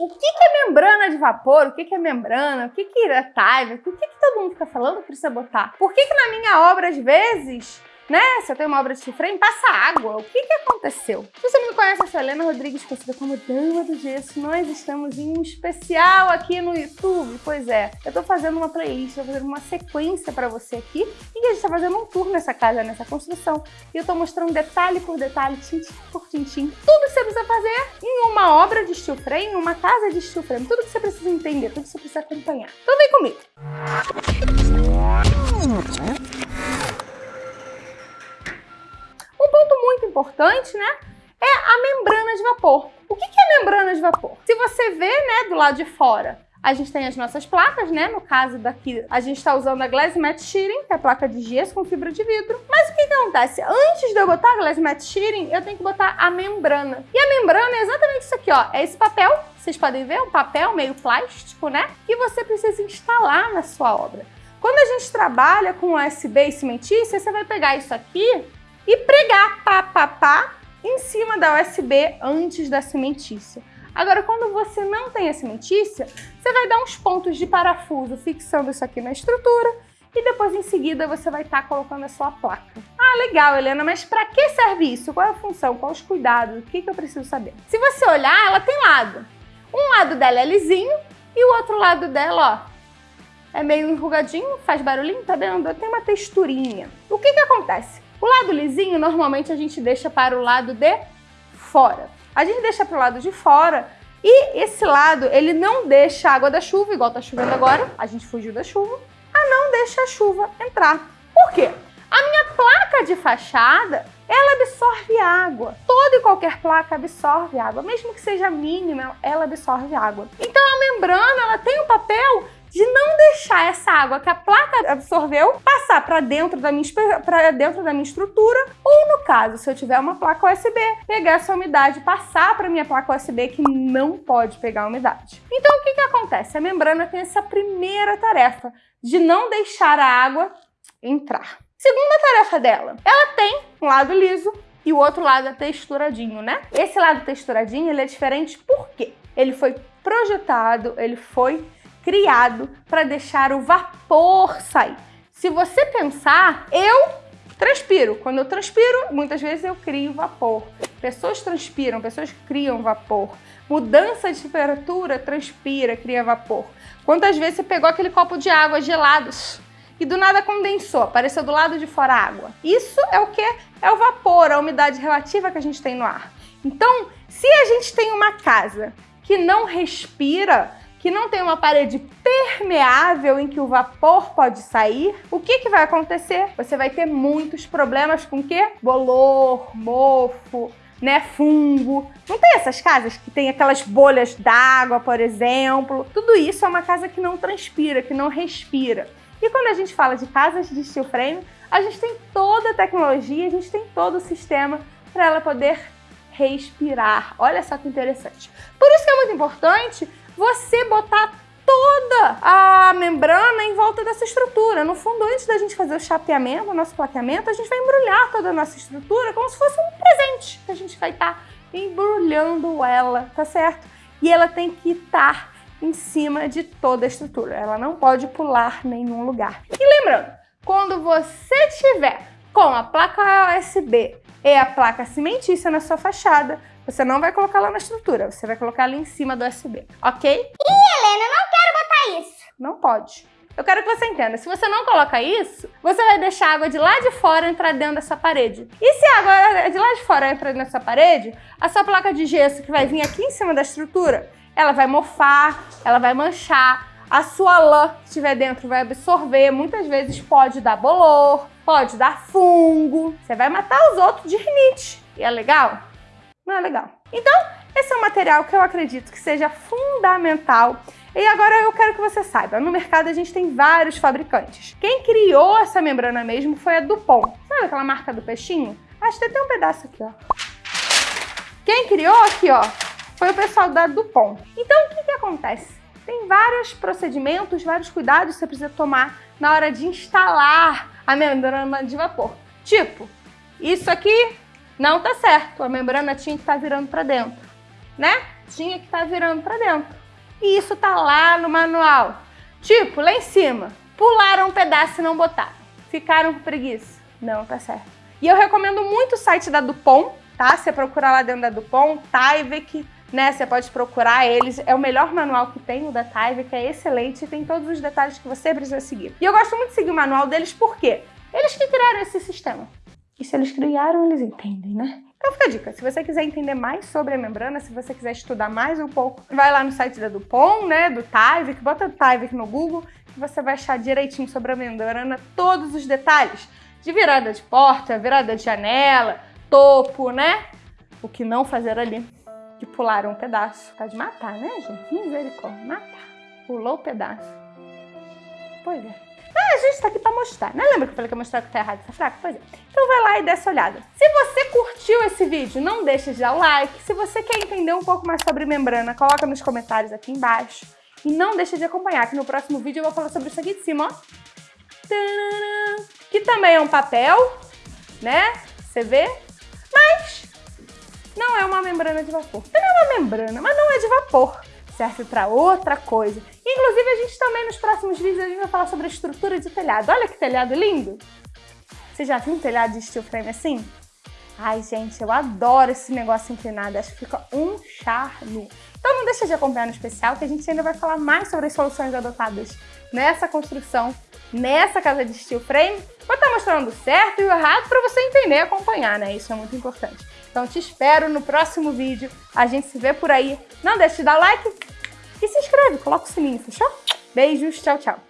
O que, que é membrana de vapor? O que, que é membrana? O que, que é taiva? O que, que todo mundo fica falando precisa botar? Por que, que na minha obra, às vezes, né? Se eu tenho uma obra de frame, passa água. O que que aconteceu? Se você não me conhece, eu sou Helena Rodrigues, conhecida como Dama do Gesso. Nós estamos em um especial aqui no YouTube. Pois é, eu tô fazendo uma playlist, tô fazendo uma sequência para você aqui e a gente tá fazendo um tour nessa casa, nessa construção. E eu tô mostrando detalhe por detalhe, tintim por tintim, tudo que você precisa fazer em uma obra de steel frame, uma casa de steel frame. Tudo que você precisa entender, tudo que você precisa acompanhar. Então vem comigo. muito importante, né? É a membrana de vapor. O que é membrana de vapor? Se você vê, né, do lado de fora, a gente tem as nossas placas, né? No caso daqui, a gente está usando a Glass Matte Shearing, que é a placa de gesso com fibra de vidro. Mas o que, que acontece? Antes de eu botar a Glass Matte Shearing, eu tenho que botar a membrana. E a membrana é exatamente isso aqui, ó. É esse papel, vocês podem ver, um papel meio plástico, né? Que você precisa instalar na sua obra. Quando a gente trabalha com USB e cimentícia, você vai pegar isso aqui e pregar pá, pá, pá em cima da USB antes da cimentícia. Agora, quando você não tem a cimentícia, você vai dar uns pontos de parafuso fixando isso aqui na estrutura e depois em seguida você vai estar tá colocando a sua placa. Ah, legal, Helena, mas para que serve isso? Qual é a função? Quais os cuidados? O que, que eu preciso saber? Se você olhar, ela tem lado. Um lado dela é lisinho e o outro lado dela, ó, é meio enrugadinho, faz barulhinho, tá vendo? Tem uma texturinha. O que que acontece? O lado lisinho, normalmente a gente deixa para o lado de fora. A gente deixa para o lado de fora e esse lado, ele não deixa a água da chuva, igual tá chovendo agora, a gente fugiu da chuva, a não deixa a chuva entrar. Por quê? A minha placa de fachada, ela absorve água. Toda e qualquer placa absorve água, mesmo que seja mínima, ela absorve água. Então a membrana, ela tem um papel de não deixar essa água que a placa absorveu passar para dentro, da minha, dentro da minha estrutura, ou no caso, se eu tiver uma placa USB, pegar essa umidade e passar para minha placa USB que não pode pegar umidade. Então o que, que acontece? A membrana tem essa primeira tarefa de não deixar a água entrar. Segunda tarefa dela, ela tem um lado liso e o outro lado é texturadinho, né? Esse lado texturadinho ele é diferente por quê? Ele foi projetado, ele foi criado para deixar o vapor sair. Se você pensar, eu transpiro. Quando eu transpiro, muitas vezes eu crio vapor. Pessoas transpiram, pessoas criam vapor. Mudança de temperatura, transpira, cria vapor. Quantas vezes você pegou aquele copo de água gelado e do nada condensou, apareceu do lado de fora água? Isso é o que? É o vapor, a umidade relativa que a gente tem no ar. Então, se a gente tem uma casa que não respira, que não tem uma parede permeável em que o vapor pode sair, o que, que vai acontecer? Você vai ter muitos problemas com o quê? Bolor, mofo, né, fungo. Não tem essas casas que tem aquelas bolhas d'água, por exemplo? Tudo isso é uma casa que não transpira, que não respira. E quando a gente fala de casas de steel frame, a gente tem toda a tecnologia, a gente tem todo o sistema para ela poder respirar. Olha só que interessante. Por isso que é muito importante você botar toda a membrana em volta dessa estrutura. No fundo, antes da gente fazer o chapeamento, o nosso plaqueamento, a gente vai embrulhar toda a nossa estrutura como se fosse um presente que a gente vai estar tá embrulhando ela, tá certo? E ela tem que estar em cima de toda a estrutura. Ela não pode pular nenhum lugar. E lembrando, quando você tiver com a placa USB e a placa cimentícia na sua fachada, você não vai colocar lá na estrutura, você vai colocar ali em cima do USB, ok? Ih, Helena, eu não quero botar isso. Não pode. Eu quero que você entenda, se você não coloca isso, você vai deixar a água de lá de fora entrar dentro dessa parede. E se a água de lá de fora entrar nessa parede, a sua placa de gesso que vai vir aqui em cima da estrutura, ela vai mofar, ela vai manchar, a sua lã que estiver dentro vai absorver, muitas vezes pode dar bolor, pode dar fungo, você vai matar os outros de rinite. E é legal? Não é legal. Então, esse é um material que eu acredito que seja fundamental e agora eu quero que você saiba, no mercado a gente tem vários fabricantes. Quem criou essa membrana mesmo foi a Dupont. Sabe aquela marca do peixinho? Acho que tem um pedaço aqui, ó. Quem criou aqui, ó, foi o pessoal da Dupont. Então, o que, que acontece? Tem vários procedimentos, vários cuidados que você precisa tomar na hora de instalar a membrana de vapor. Tipo, isso aqui não tá certo, a membrana tinha que estar tá virando para dentro, né? tinha que estar tá virando para dentro. E isso tá lá no manual. Tipo, lá em cima, pularam um pedaço e não botaram. Ficaram com preguiça? Não, tá certo. E eu recomendo muito o site da Dupont, tá? Você procura lá dentro da Dupont, Tyvek, né? Você pode procurar eles. É o melhor manual que tem, o da Tyvek, é excelente e tem todos os detalhes que você precisa seguir. E eu gosto muito de seguir o manual deles porque eles que criaram esse sistema. E se eles criaram, eles entendem, né? Então fica a dica, se você quiser entender mais sobre a membrana, se você quiser estudar mais um pouco, vai lá no site da Dupont, né, do Tyvek, bota Tyvek no Google, que você vai achar direitinho sobre a membrana todos os detalhes de virada de porta, virada de janela, topo, né? O que não fazer ali, que pularam um pedaço. Tá de matar, né, gente? Misericórdia, matar. Pulou o pedaço. Pois é. Ah, a gente tá aqui pra mostrar, né? Lembra que eu falei que ia mostrar que tá errado, tá fraco? Pois é. Então vai lá e dá essa olhada. Se você curtiu esse vídeo, não deixe de dar o like. Se você quer entender um pouco mais sobre membrana, coloca nos comentários aqui embaixo. E não deixe de acompanhar, que no próximo vídeo eu vou falar sobre isso aqui de cima, ó. Que também é um papel, né? Você vê? Mas não é uma membrana de vapor. Também é uma membrana, mas não é de vapor. Serve para outra coisa. Inclusive, a gente também, nos próximos vídeos, a gente vai falar sobre a estrutura de telhado. Olha que telhado lindo! Você já viu um telhado de steel frame assim? Ai, gente, eu adoro esse negócio inclinado. Acho que fica um charme. Então não deixa de acompanhar no especial, que a gente ainda vai falar mais sobre as soluções adotadas nessa construção, nessa casa de steel frame. Vou estar mostrando o certo e o errado para você entender e acompanhar, né? Isso é muito importante. Então te espero no próximo vídeo. A gente se vê por aí. Não deixe de dar like e se inscreve, coloca o sininho, fechou? Beijos, tchau, tchau.